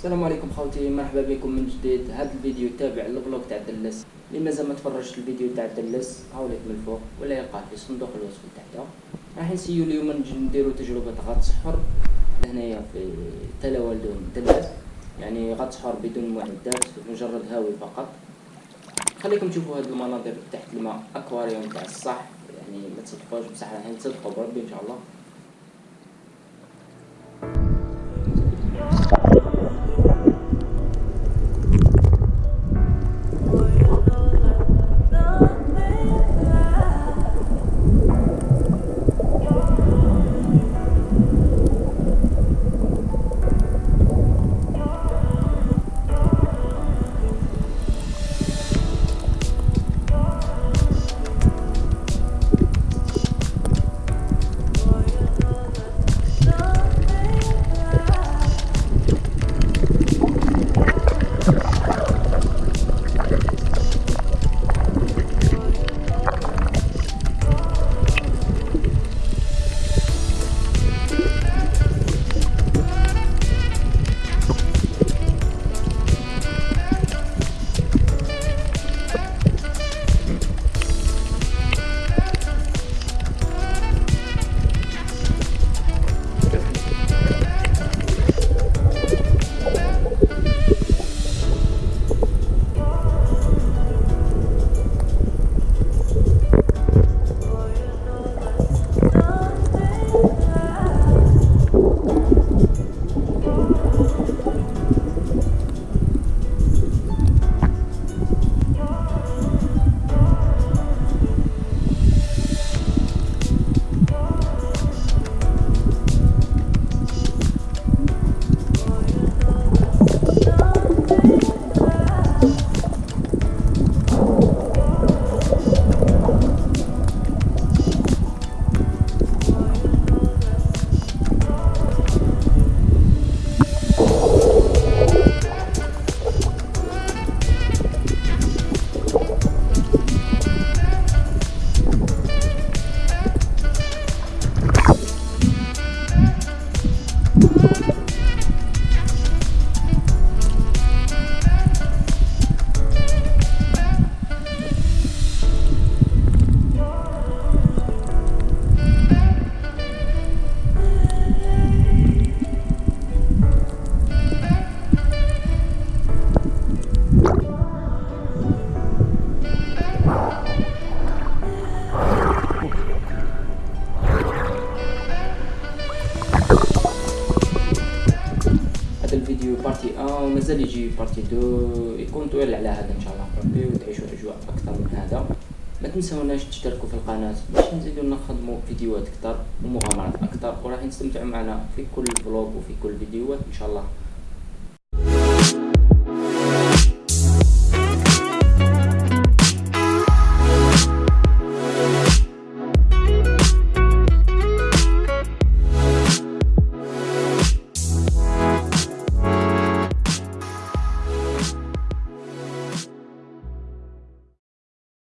السلام عليكم خوتي مرحبا بكم من جديد. هذا الفيديو تابع للبلوك تاع دلس اللي مازال ما تفرجش الفيديو تاع دلس هاوليك من الفوق ولا يلقاه في صندوق الوصف تحته راح نسيو اليوم نديرو تجربة غطس سحر لهنايا في تلا والدون دلس يعني غطس سحر بدون معدات مجرد هاوي فقط. خليكم تشوفوا هذه المناظر تحت الماء أكواريوم تاع الصح. يعني ما تصدقوش بصح راح نصدقوا بربي إن شاء الله. الفيديو partie 1 ومازال يجي partie 2 يكون طويل على هذا إن شاء الله ربي وتعيشوا أجواء أكثر من هذا. ما تنسوناش تشتركوا في القناة باش نزيدوا نخدموا فيديوهات أكثر ومغامرات أكثر وراح نستمتعوا معنا في كل vlog وفي كل فيديوهات إن شاء الله